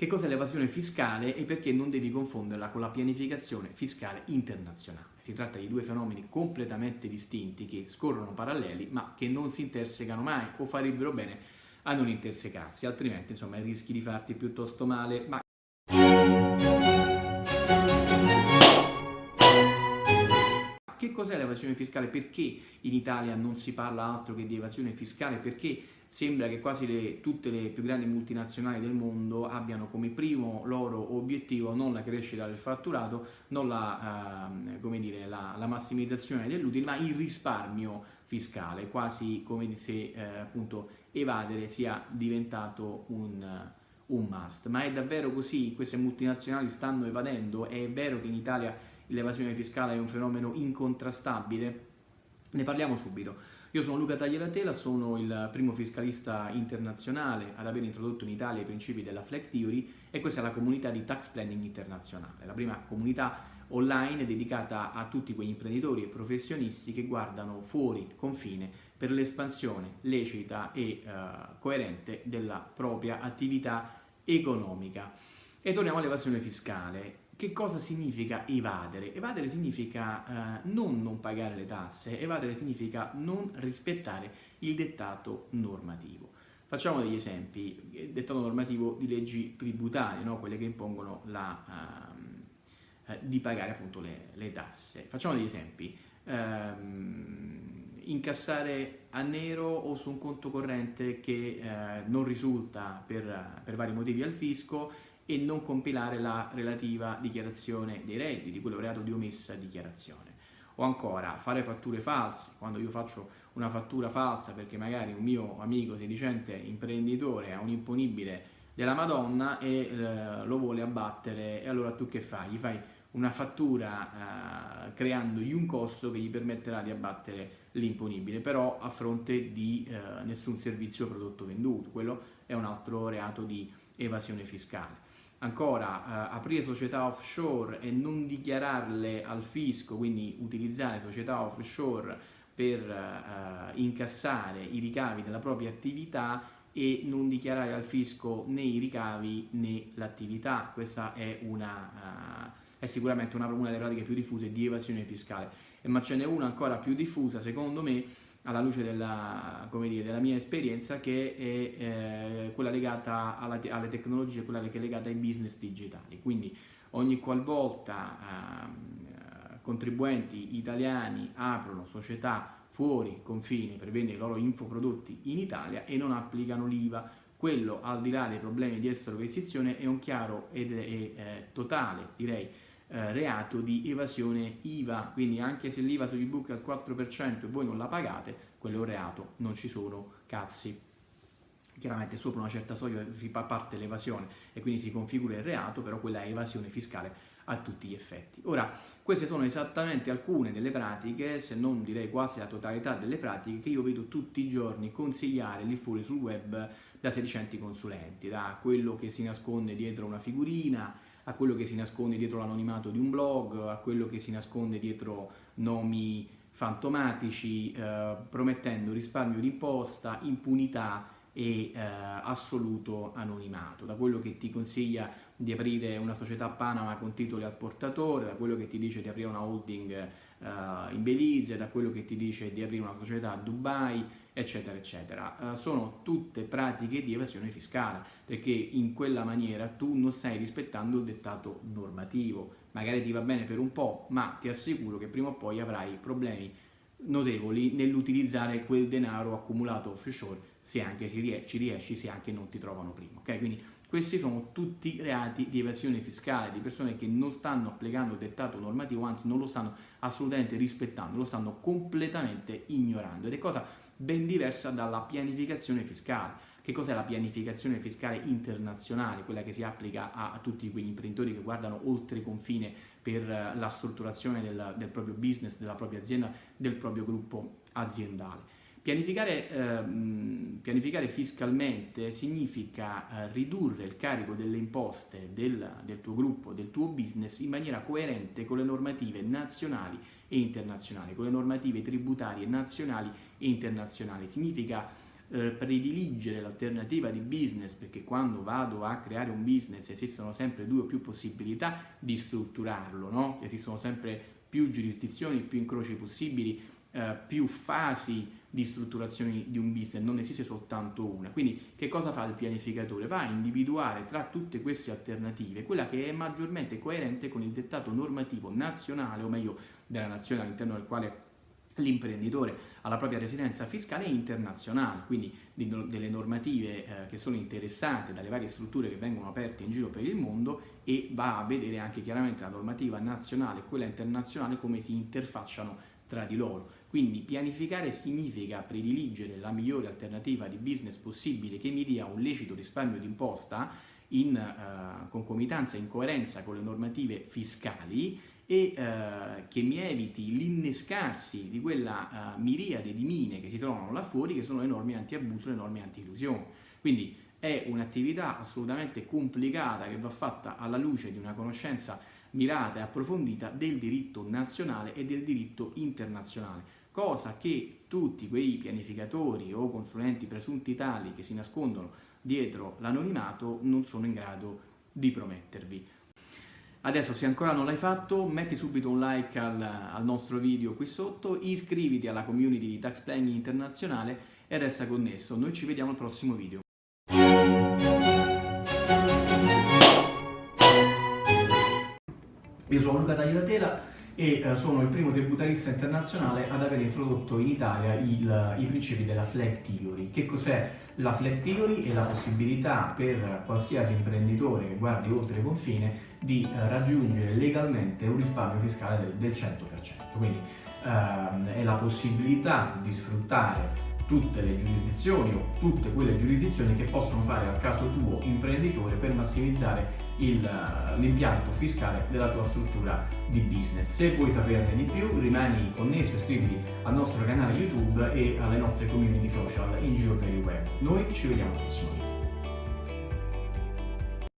Che cos'è l'evasione fiscale e perché non devi confonderla con la pianificazione fiscale internazionale? Si tratta di due fenomeni completamente distinti che scorrono paralleli ma che non si intersecano mai o farebbero bene a non intersecarsi, altrimenti insomma rischi di farti piuttosto male. Ma... Che cos'è l'evasione fiscale? Perché in Italia non si parla altro che di evasione fiscale? Perché sembra che quasi le, tutte le più grandi multinazionali del mondo abbiano come primo loro obiettivo non la crescita del fatturato, non la, eh, dire, la, la massimizzazione dell'utile, ma il risparmio fiscale, quasi come se eh, appunto evadere sia diventato un, un must. Ma è davvero così? Queste multinazionali stanno evadendo? È vero che in Italia l'evasione fiscale è un fenomeno incontrastabile? Ne parliamo subito. Io sono Luca Tagliatela, sono il primo fiscalista internazionale ad aver introdotto in Italia i principi della Flag Theory e questa è la comunità di Tax Planning Internazionale, la prima comunità online dedicata a tutti quegli imprenditori e professionisti che guardano fuori confine per l'espansione lecita e uh, coerente della propria attività economica. E torniamo all'evasione fiscale. Che cosa significa evadere? Evadere significa eh, non non pagare le tasse, evadere significa non rispettare il dettato normativo. Facciamo degli esempi, dettato normativo di leggi tributarie, no? quelle che impongono la, uh, di pagare appunto le, le, tasse. Facciamo degli esempi, um, incassare a nero o su un conto corrente che uh, non risulta per, per vari motivi al fisco e non compilare la relativa dichiarazione dei redditi, quello reato di omessa dichiarazione. O ancora fare fatture false, quando io faccio una fattura falsa perché magari un mio amico sedicente imprenditore ha un imponibile della Madonna e eh, lo vuole abbattere e allora tu che fai? Gli fai una fattura eh, creandogli un costo che gli permetterà di abbattere l'imponibile, però a fronte di eh, nessun servizio prodotto venduto, quello è un altro reato di evasione fiscale. Ancora, eh, aprire società offshore e non dichiararle al fisco, quindi utilizzare società offshore per eh, incassare i ricavi della propria attività e non dichiarare al fisco né i ricavi né l'attività. Questa è, una, uh, è sicuramente una, una, delle pratiche più diffuse di evasione fiscale. E, ma ce n'è una ancora più diffusa, secondo me, alla luce della, dire, della mia esperienza che è eh, quella legata alla, alle tecnologie, quella che è legata ai business digitali. Quindi ogni qualvolta eh, contribuenti italiani aprono società fuori confine per vendere i loro infoprodotti in Italia e non applicano l'IVA, quello al di là dei problemi di estero è un chiaro ed è, eh, totale, direi, eh, reato di evasione IVA, quindi anche se l'IVA sugli book è al 4% e voi non la pagate, quello è un reato, non ci sono cazzi. Chiaramente sopra una certa soglia si parte l'evasione e quindi si configura il reato, però quella è evasione fiscale a tutti gli effetti. Ora, queste sono esattamente alcune delle pratiche, se non direi quasi la totalità delle pratiche, che io vedo tutti i giorni consigliare lì fuori sul web da sedicenti consulenti, da quello che si nasconde dietro una figurina, a quello che si nasconde dietro l'anonimato di un blog, a quello che si nasconde dietro nomi fantomatici, eh, promettendo risparmio di imposta, impunità e eh, assoluto anonimato, da quello che ti consiglia di aprire una società Panama con titoli al portatore, da quello che ti dice di aprire una holding eh, in Belize, da quello che ti dice di aprire una società a Dubai, eccetera, eccetera. Uh, sono tutte pratiche di evasione fiscale, perché in quella maniera tu non stai rispettando il dettato normativo. Magari ti va bene per un po', ma ti assicuro che prima o poi avrai problemi notevoli nell'utilizzare quel denaro accumulato offshore, se anche ci riesci, se anche non ti trovano prima. Okay? Quindi questi sono tutti reati di evasione fiscale, di persone che non stanno applicando il dettato normativo, anzi non lo stanno assolutamente rispettando, lo stanno completamente ignorando. Ed è cosa ben diversa dalla pianificazione fiscale. Che cos'è la pianificazione fiscale internazionale? Quella che si applica a, a, tutti quegli imprenditori che guardano oltre confine per uh, la strutturazione del, del, proprio business, della propria azienda, del proprio gruppo aziendale. Pianificare, eh, pianificare fiscalmente significa eh, ridurre il carico delle imposte del, del tuo gruppo, del tuo business in maniera coerente con le normative nazionali e internazionali, con le normative tributarie nazionali e internazionali. Significa eh, prediligere l'alternativa di business perché quando vado a creare un business esistono sempre due o più possibilità di strutturarlo, no? esistono sempre più giurisdizioni, più incroci possibili, eh, più fasi di strutturazione di un business, non esiste soltanto una. Quindi che cosa fa il pianificatore? Va a individuare tra tutte queste alternative quella che è maggiormente coerente con il dettato normativo nazionale, o meglio della nazione all'interno del quale l'imprenditore ha la propria residenza fiscale internazionale, quindi delle normative eh, che sono interessate dalle varie strutture che vengono aperte in giro per il mondo e va a vedere anche chiaramente la normativa nazionale e quella internazionale come si interfacciano tra di loro. Quindi pianificare significa prediligere la migliore alternativa di business possibile che mi dia un lecito risparmio d'imposta in uh, concomitanza, in coerenza con le normative fiscali e uh, che mi eviti l'innescarsi di quella uh, miriade di mine che si trovano là fuori che sono le norme anti-abuso, le norme anti-illusione. Quindi è un'attività assolutamente complicata che va fatta alla luce di una conoscenza mirata e approfondita del diritto nazionale e del diritto internazionale cosa che tutti quei pianificatori o consulenti presunti tali che si nascondono dietro l'anonimato non sono in grado di promettervi. Adesso se ancora non l'hai fatto metti subito un like al, al, nostro video qui sotto, iscriviti alla community di Tax Planning Internazionale e resta connesso. Noi ci vediamo al prossimo video. Io sono Luca Tagliatela e eh, sono il primo tributarista internazionale ad aver introdotto in Italia il, i principi della flag theory. Che cos'è la flag theory? È la possibilità per qualsiasi imprenditore che guardi oltre il confine di eh, raggiungere legalmente un risparmio fiscale del, del 100%. Quindi ehm, è la possibilità di sfruttare tutte le giurisdizioni o tutte quelle giurisdizioni che possono fare al caso tuo imprenditore per massimizzare l'impianto fiscale della tua struttura di business. Se vuoi saperne di più rimani connesso, iscriviti al nostro canale YouTube e alle nostre community social in giro per il web. Noi ci vediamo al prossimo video.